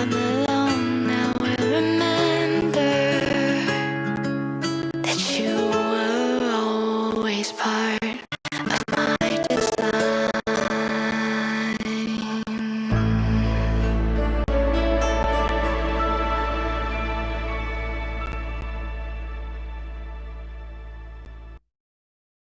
I'm